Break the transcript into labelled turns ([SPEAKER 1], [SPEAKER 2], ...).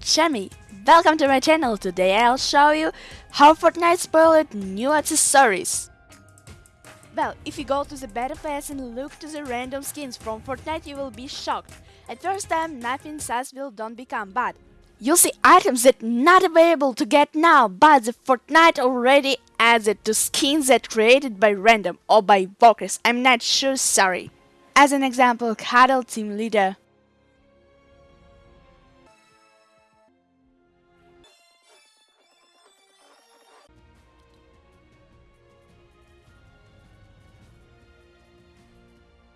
[SPEAKER 1] Jamie. Welcome to my channel. Today I'll show you how Fortnite spoiled new accessories. Well, if you go to the battle pass and look to the random skins from Fortnite, you will be shocked. At first time, nothing says will don't become bad. You'll see items that not available to get now, but the Fortnite already added to skins that created by random or by walkers. I'm not sure, sorry. As an example, Cuddle Team Leader